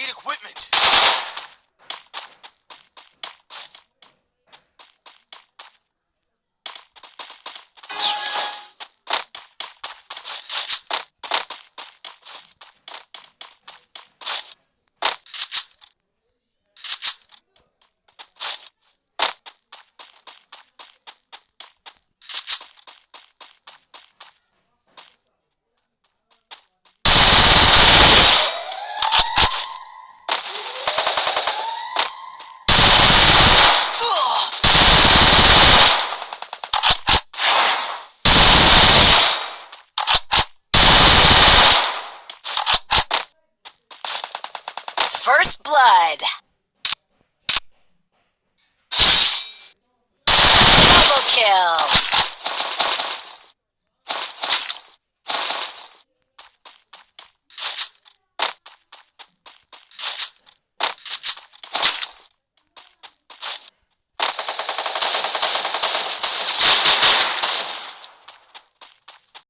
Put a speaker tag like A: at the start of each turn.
A: Need equipment.
B: First Blood. Double kill.